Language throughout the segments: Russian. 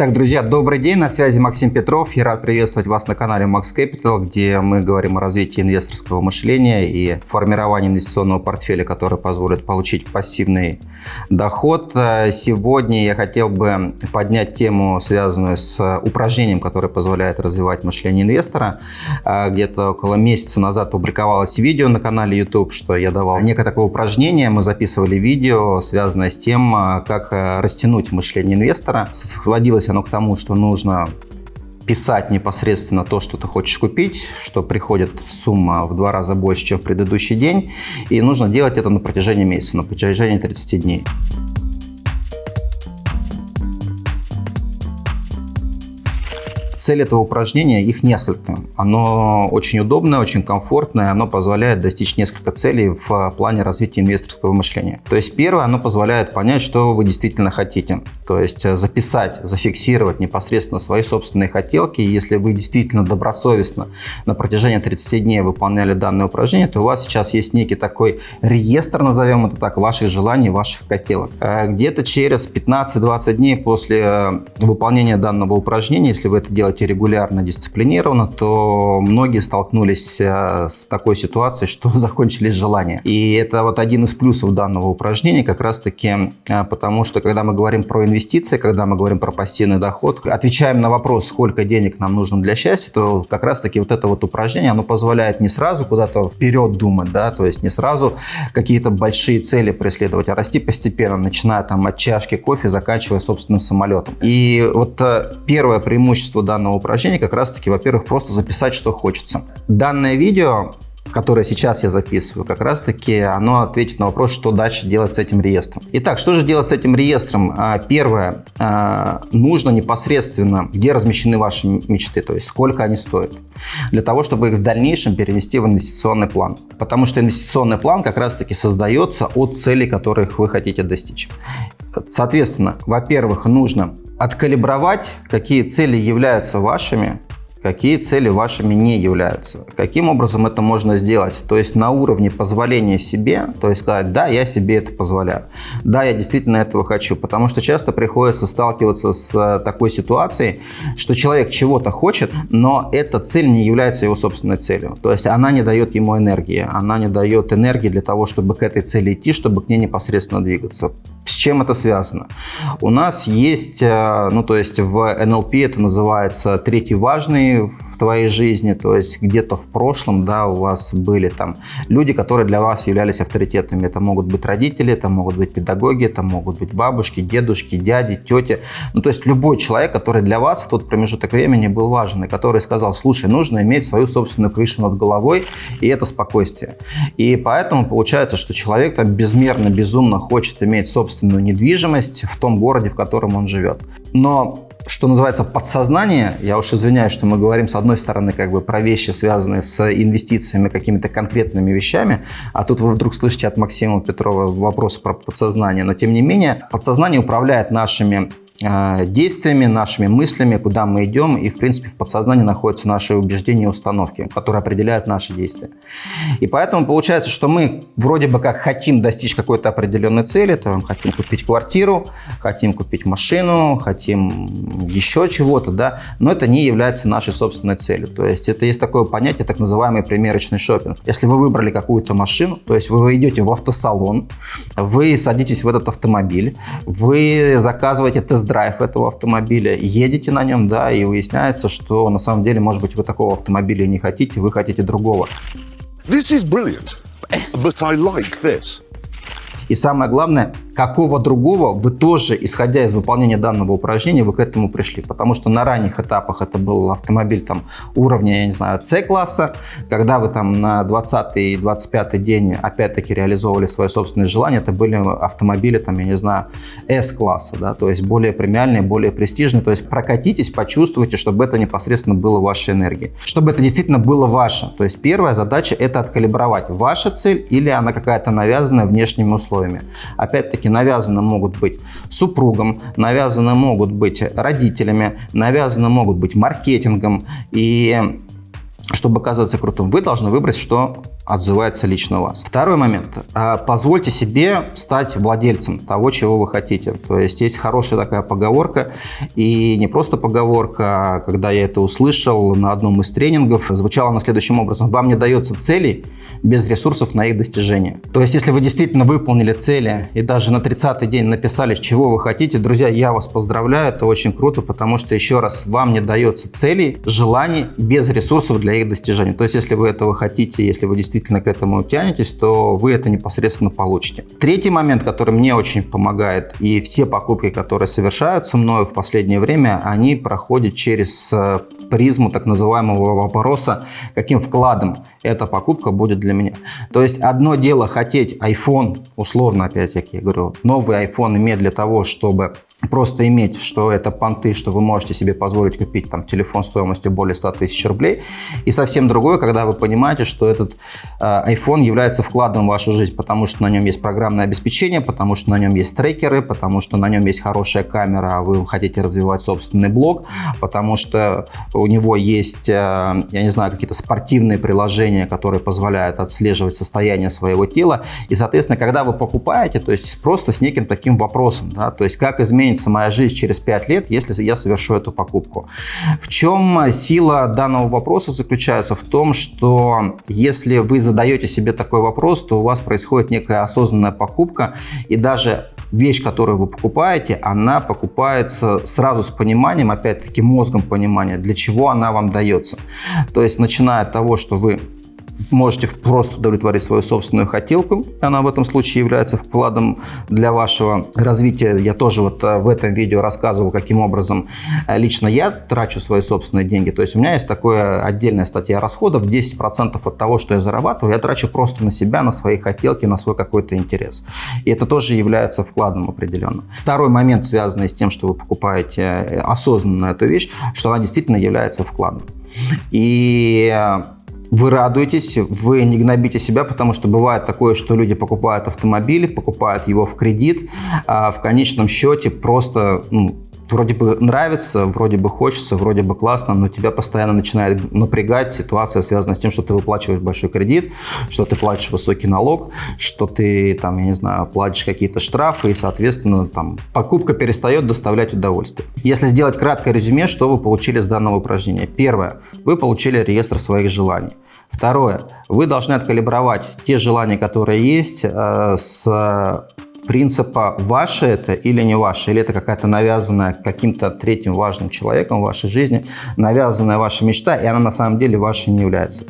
Так, друзья, добрый день, на связи Максим Петров. Я рад приветствовать вас на канале Max Capital, где мы говорим о развитии инвесторского мышления и формировании инвестиционного портфеля, который позволит получить пассивный доход. Сегодня я хотел бы поднять тему, связанную с упражнением, которое позволяет развивать мышление инвестора. Где-то около месяца назад публиковалось видео на канале YouTube, что я давал некое такое упражнение. Мы записывали видео, связанное с тем, как растянуть мышление инвестора. Сводилось оно к тому, что нужно писать непосредственно то, что ты хочешь купить, что приходит сумма в два раза больше, чем в предыдущий день, и нужно делать это на протяжении месяца, на протяжении 30 дней. Цель этого упражнения, их несколько. Оно очень удобное, очень комфортное, оно позволяет достичь несколько целей в плане развития инвесторского мышления. То есть первое, оно позволяет понять, что вы действительно хотите. То есть записать, зафиксировать непосредственно свои собственные хотелки. Если вы действительно добросовестно на протяжении 30 дней выполняли данное упражнение, то у вас сейчас есть некий такой реестр, назовем это так, ваших желаний, ваших хотелок. Э, где-то через 15-20 дней после э, выполнения данного упражнения, если вы это делаете делаете регулярно, дисциплинированно, то многие столкнулись э, с такой ситуацией, что закончились желания. И это вот один из плюсов данного упражнения, как раз таки э, потому, что когда мы говорим про инвестиции, когда мы говорим про пассивный доход, отвечаем на вопрос, сколько денег нам нужно для счастья, то как раз таки вот это вот упражнение, оно позволяет не сразу куда-то вперед думать, да, то есть не сразу какие-то большие цели преследовать, а расти постепенно, начиная там от чашки кофе, заканчивая собственным самолетом. И вот э, первое преимущество данного данного упражнения как раз-таки, во-первых, просто записать, что хочется. Данное видео которое сейчас я записываю, как раз-таки оно ответит на вопрос, что дальше делать с этим реестром. Итак, что же делать с этим реестром? А, первое, а, нужно непосредственно, где размещены ваши мечты, то есть сколько они стоят, для того, чтобы их в дальнейшем перенести в инвестиционный план. Потому что инвестиционный план как раз-таки создается от целей, которых вы хотите достичь. Соответственно, во-первых, нужно откалибровать, какие цели являются вашими, какие цели вашими не являются. Каким образом это можно сделать? То есть на уровне позволения себе, то есть сказать, да, я себе это позволяю, да, я действительно этого хочу, потому что часто приходится сталкиваться с э, такой ситуацией, что человек чего-то хочет, но эта цель не является его собственной целью. То есть она не дает ему энергии, она не дает энергии для того, чтобы к этой цели идти, чтобы к ней непосредственно двигаться. С чем это связано? У нас есть, э, ну то есть в НЛП это называется третий важный в твоей жизни, то есть где-то в прошлом, да, у вас были там люди, которые для вас являлись авторитетами. Это могут быть родители, это могут быть педагоги, это могут быть бабушки, дедушки, дяди, тети. Ну то есть любой человек, который для вас в тот промежуток времени был важен, и который сказал, слушай, нужно иметь свою собственную крышу над головой, и это спокойствие. И поэтому получается, что человек там безмерно, безумно хочет иметь собственную собственную недвижимость в том городе, в котором он живет. Но что называется подсознание, я уж извиняюсь, что мы говорим с одной стороны как бы про вещи, связанные с инвестициями, какими-то конкретными вещами, а тут вы вдруг слышите от Максима Петрова вопрос про подсознание, но тем не менее подсознание управляет нашими действиями, нашими мыслями, куда мы идем, и, в принципе, в подсознании находятся наши убеждения и установки, которые определяют наши действия. И поэтому получается, что мы вроде бы как хотим достичь какой-то определенной цели, там, хотим купить квартиру, хотим купить машину, хотим еще чего-то, да, но это не является нашей собственной целью. То есть это есть такое понятие, так называемый примерочный шопинг. Если вы выбрали какую-то машину, то есть вы идете в автосалон, вы садитесь в этот автомобиль, вы заказываете тест тест-драйв этого автомобиля, едете на нем, да, и выясняется, что на самом деле, может быть, вы такого автомобиля не хотите, вы хотите другого. This is brilliant, but I like this. И самое главное, какого другого вы тоже, исходя из выполнения данного упражнения, вы к этому пришли. Потому что на ранних этапах это был автомобиль там, уровня, я не знаю, C-класса, когда вы там на 20 и 25 день опять-таки реализовывали свое собственное желание, это были автомобили, там, я не знаю, S-класса, да, то есть более премиальные, более престижные. То есть прокатитесь, почувствуйте, чтобы это непосредственно было вашей энергией. Чтобы это действительно было ваше. То есть первая задача это откалибровать, ваша цель или она какая-то навязанная внешними условиями. Опять-таки навязаны могут быть супругом, навязаны могут быть родителями, навязаны могут быть маркетингом. И чтобы оказываться крутым, вы должны выбрать, что отзывается лично у вас. Второй момент. А, позвольте себе стать владельцем того, чего вы хотите. То есть есть хорошая такая поговорка, и не просто поговорка, а когда я это услышал на одном из тренингов, звучало она следующим образом. Вам не дается цели без ресурсов на их достижение. То есть если вы действительно выполнили цели и даже на 30-й день написали, чего вы хотите, друзья, я вас поздравляю, это очень круто, потому что, еще раз, вам не дается целей, желаний без ресурсов для их достижения. То есть если вы этого хотите, если вы действительно действительно к этому тянетесь, то вы это непосредственно получите. Третий момент, который мне очень помогает, и все покупки, которые совершаются мною в последнее время, они проходят через э, призму так называемого вопроса, каким вкладом эта покупка будет для меня. То есть одно дело хотеть iPhone, условно опять-таки говорю, новый iPhone иметь для того, чтобы просто иметь, что это понты, что вы можете себе позволить купить там телефон стоимостью более 100 тысяч рублей. И совсем другое, когда вы понимаете, что этот э, iPhone является вкладом в вашу жизнь, потому что на нем есть программное обеспечение, потому что на нем есть трекеры, потому что на нем есть хорошая камера, а вы хотите развивать собственный блог, потому что у него есть, э, я не знаю, какие-то спортивные приложения, которые позволяют отслеживать состояние своего тела. И, соответственно, когда вы покупаете, то есть просто с неким таким вопросом, да, то есть как изменится моя жизнь через 5 лет, если я совершу эту покупку. В чем сила данного вопроса заключается? В том, что если вы задаете себе такой вопрос, то у вас происходит некая осознанная покупка, и даже вещь, которую вы покупаете, она покупается сразу с пониманием, опять-таки мозгом понимания, для чего она вам дается. То есть начиная от того, что вы можете просто удовлетворить свою собственную хотелку. Она в этом случае является вкладом для вашего развития. Я тоже вот э, в этом видео рассказывал, каким образом э, лично я трачу свои собственные деньги. То есть у меня есть такая отдельная статья расходов. 10% от того, что я зарабатываю, я трачу просто на себя, на свои хотелки, на свой какой-то интерес. И это тоже является вкладом определенно. Второй момент, связанный с тем, что вы покупаете э, осознанно эту вещь, что она действительно является вкладом. И вы радуетесь, вы не гнобите себя, потому что бывает такое, что люди покупают автомобили, покупают его в кредит, а в конечном счете просто ну, вроде бы нравится, вроде бы хочется, вроде бы классно, но тебя постоянно начинает напрягать ситуация, связанная с тем, что ты выплачиваешь большой кредит, что ты платишь высокий налог, что ты там, я не знаю, платишь какие-то штрафы и, соответственно, там покупка перестает доставлять удовольствие. Если сделать краткое резюме, что вы получили с данного упражнения? Первое. Вы получили реестр своих желаний. Второе. Вы должны откалибровать те желания, которые есть, э, с принципа ваше это или не ваше, или это какая-то навязанная каким-то третьим важным человеком в вашей жизни, навязанная ваша мечта, и она на самом деле вашей не является.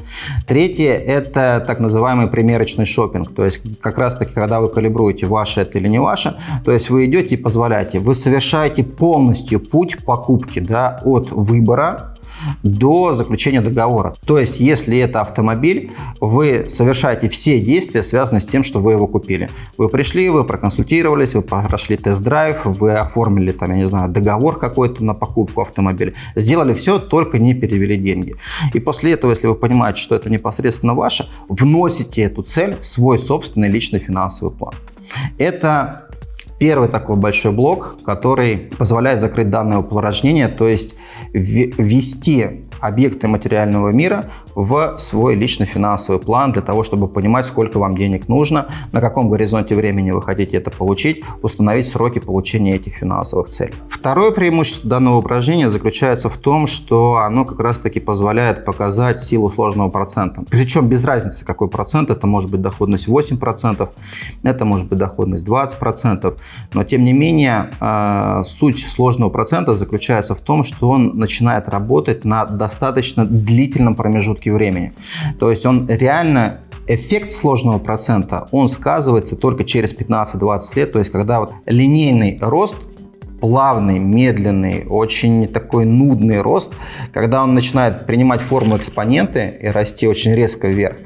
Третье – это так называемый примерочный шопинг, то есть как раз-таки, когда вы калибруете, ваше это или не ваше, то есть вы идете и позволяете, вы совершаете полностью путь покупки да, от выбора до заключения договора. То есть, если это автомобиль, вы совершаете все действия, связанные с тем, что вы его купили. Вы пришли, вы проконсультировались, вы прошли тест-драйв, вы оформили, там, я не знаю, договор какой-то на покупку автомобиля. Сделали все, только не перевели деньги. И после этого, если вы понимаете, что это непосредственно ваше, вносите эту цель в свой собственный личный финансовый план. Это Первый такой большой блок, который позволяет закрыть данное упражнение, то есть ввести объекты материального мира в свой личный финансовый план для того, чтобы понимать, сколько вам денег нужно, на каком горизонте времени вы хотите это получить, установить сроки получения этих финансовых целей. Второе преимущество данного упражнения заключается в том, что оно как раз таки позволяет показать силу сложного процента. Причем без разницы, какой процент, это может быть доходность 8%, это может быть доходность 20%, но тем не менее э, суть сложного процента заключается в том, что он начинает работать на достаточно длительном промежутке времени. То есть он реально эффект сложного процента, он сказывается только через 15-20 лет, то есть когда вот линейный рост плавный, медленный, очень такой нудный рост, когда он начинает принимать форму экспоненты и расти очень резко вверх.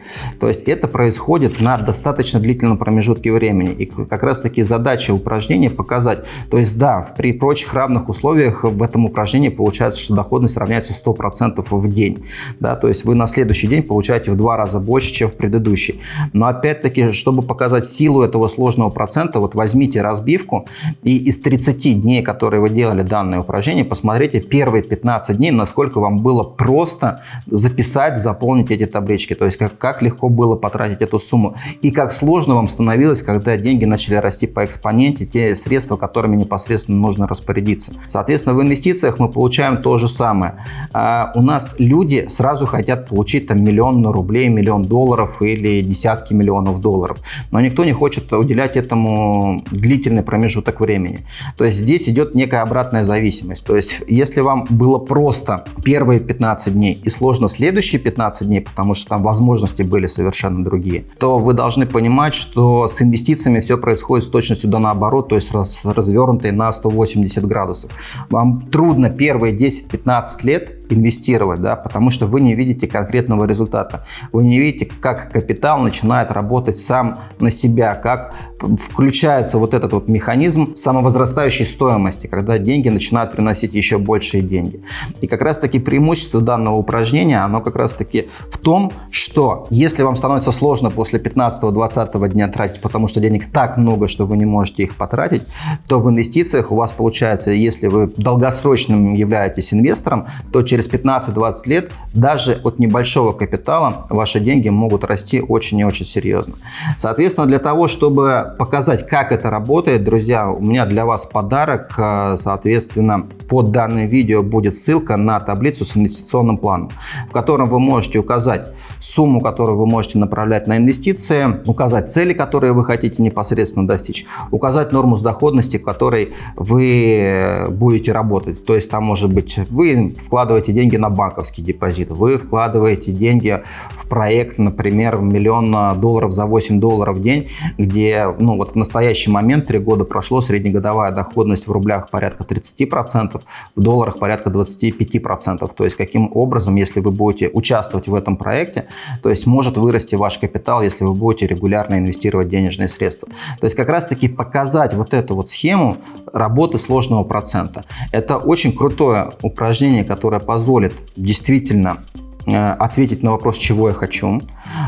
То есть это происходит на достаточно длительном промежутке времени. И как раз таки задача упражнения показать. То есть да, при прочих равных условиях в этом упражнении получается, что доходность равняется 100% в день. Да, то есть вы на следующий день получаете в два раза больше, чем в предыдущий. Но опять-таки, чтобы показать силу этого сложного процента, вот возьмите разбивку и из 30 дней, которые вы делали данное упражнение, посмотрите первые 15 дней, насколько вам было просто записать, заполнить эти таблички. То есть как, как легко было потратить эту сумму. И как сложно вам становилось, когда деньги начали расти по экспоненте, те средства, которыми непосредственно нужно распорядиться. Соответственно, в инвестициях мы получаем то же самое. А у нас люди сразу хотят получить там миллион рублей, миллион долларов или десятки миллионов долларов. Но никто не хочет уделять этому длительный промежуток времени. То есть здесь идет некая обратная зависимость. То есть если вам было просто первые 15 дней и сложно следующие 15 дней, потому что там возможности были совершенно другие, то вы должны понимать, что с инвестициями все происходит с точностью до наоборот, то есть раз, развернутой на 180 градусов. Вам трудно первые 10-15 лет инвестировать, да, потому что вы не видите конкретного результата. Вы не видите, как капитал начинает работать сам на себя, как включается вот этот вот механизм самовозрастающей стоимости, когда деньги начинают приносить еще большие деньги. И как раз таки преимущество данного упражнения, оно как раз таки в том, что если вам становится сложно после 15-20 дня тратить, потому что денег так много, что вы не можете их потратить, то в инвестициях у вас получается, если вы долгосрочным являетесь инвестором, то через 15-20 лет даже от небольшого капитала ваши деньги могут расти очень и очень серьезно. Соответственно, для того, чтобы показать, как это работает, друзья, у меня для вас подарок. Э, соответственно, под данным видео будет ссылка на таблицу с инвестиционным планом, в котором вы можете указать сумму, которую вы можете направлять на инвестиции, указать цели, которые вы хотите непосредственно достичь, указать норму с доходности, которой вы будете работать. То есть там может быть вы вкладываете деньги на банковский депозит, вы вкладываете деньги в проект, например, миллион долларов за 8 долларов в день, где ну, вот в настоящий момент, 3 года прошло, среднегодовая доходность в рублях порядка 30%, в долларах порядка 25%. То есть каким образом, если вы будете участвовать в этом проекте, то есть может вырасти ваш капитал, если вы будете регулярно инвестировать денежные средства. То есть как раз таки показать вот эту вот схему работы сложного процента. Это очень крутое упражнение, которое позволит действительно э, ответить на вопрос, чего я хочу.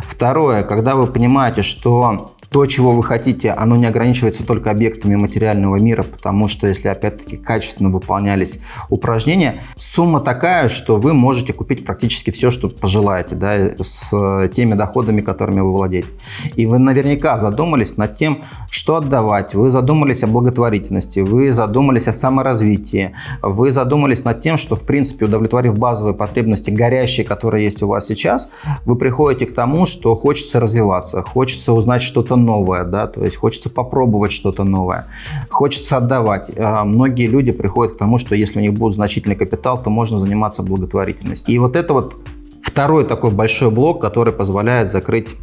Второе, когда вы понимаете, что то, чего вы хотите, оно не ограничивается только объектами материального мира, потому что если опять-таки качественно выполнялись упражнения, сумма такая, что вы можете купить практически все, что пожелаете, да, с теми доходами, которыми вы владеете. И вы наверняка задумались над тем, что отдавать, вы задумались о благотворительности, вы задумались о саморазвитии, вы задумались над тем, что в принципе удовлетворив базовые потребности горящие, которые есть у вас сейчас, вы приходите к тому, что хочется развиваться, хочется узнать что-то что-то новое, да, то есть хочется попробовать что-то новое, хочется отдавать. А, многие люди приходят к тому, что если у них будет значительный капитал, то можно заниматься благотворительностью. И вот это вот второй такой большой блок, который позволяет закрыть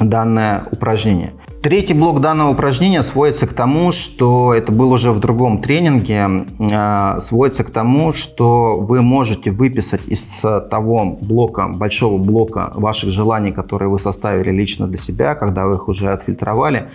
данное упражнение. Третий блок данного упражнения сводится к тому, что это было уже в другом тренинге, а, сводится к тому, что вы можете выписать из того блока, большого блока ваших желаний, которые вы составили лично для себя, когда вы их уже отфильтровали,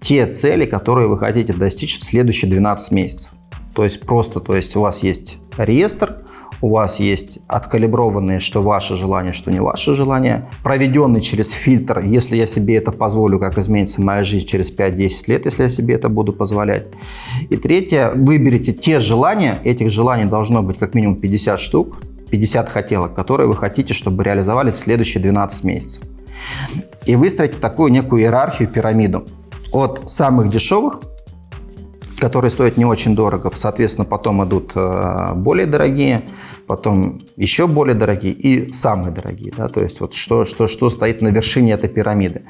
те цели, которые вы хотите достичь в следующие 12 месяцев. То есть просто, то есть у вас есть реестр, у вас есть откалиброванные, что ваше желание, что не ваше желание, проведенный через фильтр, если я себе это позволю, как изменится моя жизнь через 5-10 лет, если я себе это буду позволять. И третье, выберите те желания, этих желаний должно быть как минимум 50 штук, 50 хотелок, которые вы хотите, чтобы реализовались в следующие 12 месяцев. И выстроите такую некую иерархию, пирамиду от самых дешевых которые стоят не очень дорого. Соответственно, потом идут э, более дорогие, потом еще более дорогие и самые дорогие. Да? То есть вот что, что, что стоит на вершине этой пирамиды.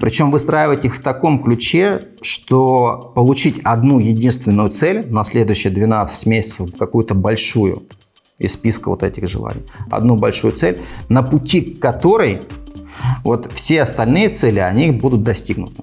Причем выстраивать их в таком ключе, что получить одну единственную цель на следующие 12 месяцев, какую-то большую из списка вот этих желаний, одну большую цель, на пути к которой вот все остальные цели, они будут достигнуты.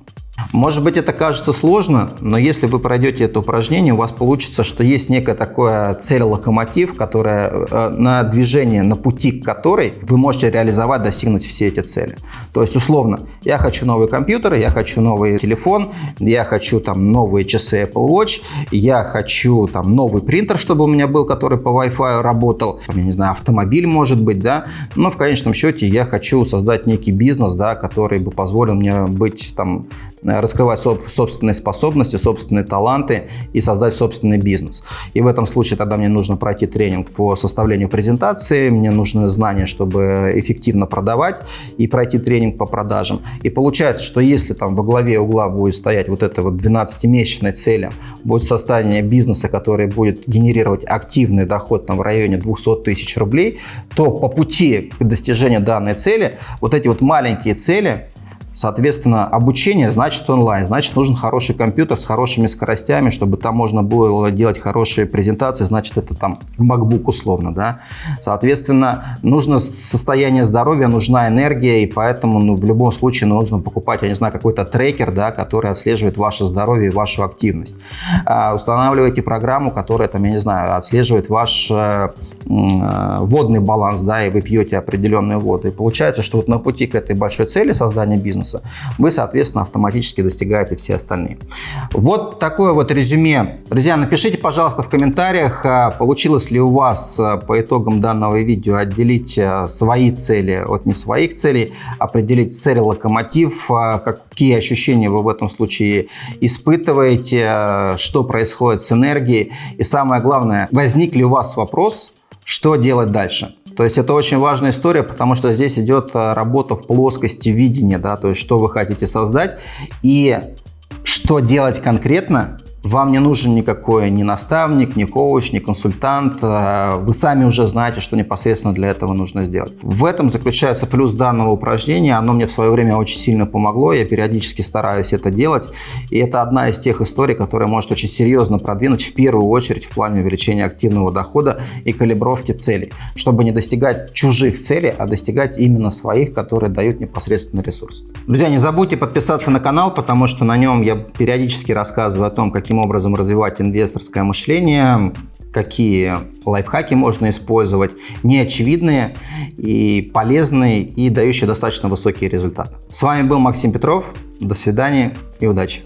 Может быть, это кажется сложно, но если вы пройдете это упражнение, у вас получится, что есть некая такая цель-локомотив, которая э, на движение, на пути к которой вы можете реализовать, достигнуть все эти цели. То есть, условно, я хочу новый компьютер, я хочу новый телефон, я хочу там новые часы Apple Watch, я хочу там новый принтер, чтобы у меня был, который по Wi-Fi работал, я не знаю, автомобиль может быть, да, но в конечном счете я хочу создать некий бизнес, да, который бы позволил мне быть там раскрывать собственные способности, собственные таланты и создать собственный бизнес. И в этом случае тогда мне нужно пройти тренинг по составлению презентации, мне нужны знания, чтобы эффективно продавать и пройти тренинг по продажам. И получается, что если там во главе угла будет стоять вот эта вот 12-месячная цель, будет создание бизнеса, который будет генерировать активный доход там, в районе 200 тысяч рублей, то по пути к достижению данной цели вот эти вот маленькие цели Соответственно, обучение значит онлайн, значит нужен хороший компьютер с хорошими скоростями, чтобы там можно было делать хорошие презентации, значит это там MacBook условно, да. Соответственно, нужно состояние здоровья, нужна энергия, и поэтому ну, в любом случае нужно покупать, я не знаю, какой-то трекер, да, который отслеживает ваше здоровье и вашу активность. А, устанавливайте программу, которая там, я не знаю, отслеживает ваш э, водный баланс, да, и вы пьете определенную воду. И получается, что вот на пути к этой большой цели создания бизнеса вы, соответственно, автоматически достигаете все остальные. Вот такое вот резюме. Друзья, напишите, пожалуйста, в комментариях, а, получилось ли у вас а, по итогам данного видео отделить свои цели от не своих целей, определить цель локомотив, какие ощущения вы в этом случае испытываете, что происходит с энергией. И самое главное, возник ли у вас вопрос, что делать дальше? То есть это очень важная история, потому что здесь идет э, работа в плоскости видения, да, то есть что вы хотите создать и что делать конкретно, вам не нужен никакой ни наставник, ни коуч, ни консультант. Э, вы сами уже знаете, что непосредственно для этого нужно сделать. В этом заключается плюс данного упражнения. Оно мне в свое время очень сильно помогло. Я периодически стараюсь это делать. И это одна из тех историй, которая может очень серьезно продвинуть в первую очередь в плане увеличения активного дохода и калибровки целей. Чтобы не достигать чужих целей, а достигать именно своих, которые дают непосредственно ресурс. Друзья, не забудьте подписаться на канал, потому что на нем я периодически рассказываю о том, каким каким образом развивать инвесторское мышление, какие лайфхаки можно использовать, неочевидные и полезные и дающие достаточно высокие результаты. С вами был Максим Петров. До свидания и удачи!